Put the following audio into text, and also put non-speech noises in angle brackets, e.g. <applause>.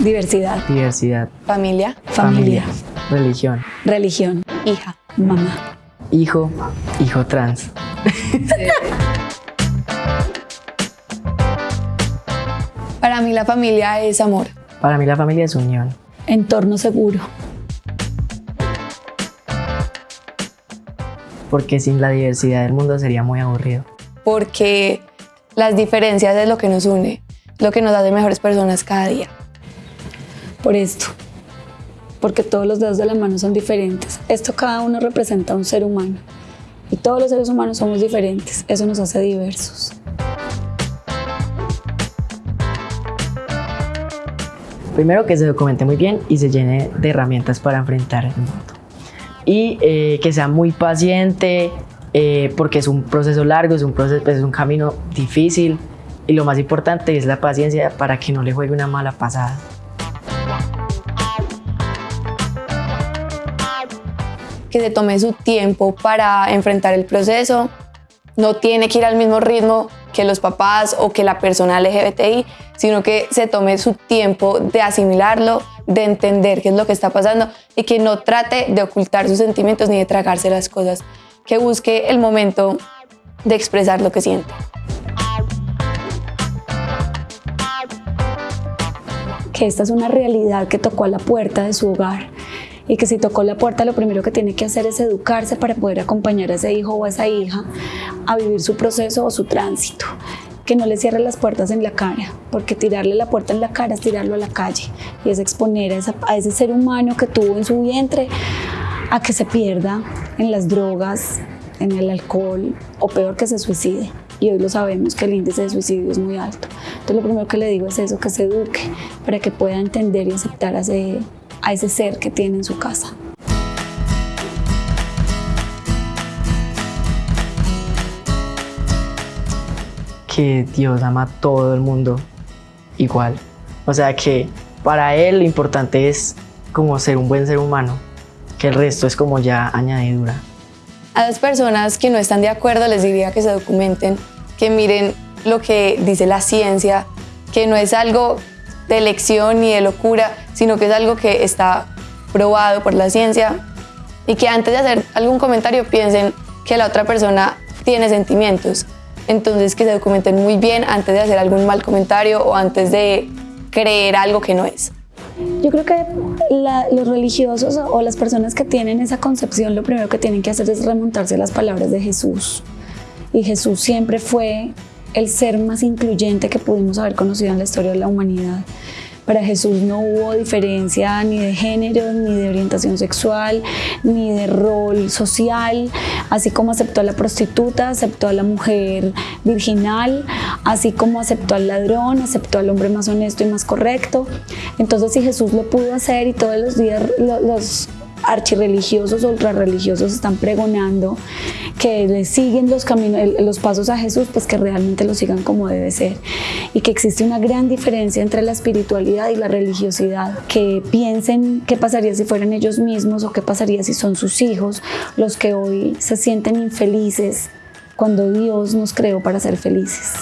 Diversidad. Diversidad. Familia. Familia. Religión. Religión. Hija. Mamá. Hijo. Hijo trans. <laughs> Para mí la familia es amor. Para mí la familia es unión. Entorno seguro. Porque sin la diversidad del mundo sería muy aburrido. Porque las diferencias es lo que nos une, lo que nos hace mejores personas cada día. Por esto. Porque todos los dedos de la mano son diferentes. Esto cada uno representa a un ser humano. Y todos los seres humanos somos diferentes. Eso nos hace diversos. Primero que se documente muy bien y se llene de herramientas para enfrentar el mundo. Y eh, que sea muy paciente, eh, porque es un proceso largo, es un, proceso, pues, es un camino difícil. Y lo más importante es la paciencia para que no le juegue una mala pasada. Que se tome su tiempo para enfrentar el proceso. No tiene que ir al mismo ritmo que los papás o que la persona LGBTI, sino que se tome su tiempo de asimilarlo, de entender qué es lo que está pasando y que no trate de ocultar sus sentimientos ni de tragarse las cosas, que busque el momento de expresar lo que siente. Que esta es una realidad que tocó a la puerta de su hogar y que si tocó la puerta lo primero que tiene que hacer es educarse para poder acompañar a ese hijo o a esa hija a vivir su proceso o su tránsito. Que no le cierre las puertas en la cara, porque tirarle la puerta en la cara es tirarlo a la calle y es exponer a, ese ser humano que tuvo en su vientre a que se pierda en las drogas, en el alcohol o peor que se suicide. Y hoy lo sabemos que el índice de suicidio es muy alto. Entonces lo primero que le digo es eso, que se eduque para que pueda entender y aceptar a ese, a ese ser que tiene en su casa. Que Dios ama a todo el mundo igual. O sea que para Él lo importante es como ser un buen ser humano, que el resto es como ya añadidura. A las personas que no están de acuerdo les diría que se documenten, que miren lo que dice la ciencia, que no es algo de elección ni de locura, sino que es algo que está probado por la ciencia y que antes de hacer algún comentario piensen que la otra persona tiene sentimientos. Entonces que se documenten muy bien antes de hacer algún mal comentario o antes de creer algo que no es. Yo creo que los religiosos o las personas que tienen esa concepción lo primero que tienen que hacer es remontarse a las palabras de Jesús. Y Jesús siempre fue el ser más incluyente que pudimos haber conocido en la historia de la humanidad. Para Jesús no hubo diferencia ni de género, ni de orientación sexual, ni de rol social, así como aceptó a la prostituta, aceptó a la mujer virginal, así como aceptó al ladrón, aceptó al hombre más honesto y más correcto. Entonces si Jesús lo pudo hacer y todos los días los archirreligiosos, ultrarreligiosos están pregonando que le siguen los, caminos, los pasos a Jesús, pues que realmente lo sigan como debe ser. Y que existe una gran diferencia entre la espiritualidad y la religiosidad. Que piensen qué pasaría si fueran ellos mismos o qué pasaría si son sus hijos los que hoy se sienten infelices cuando Dios nos creó para ser felices.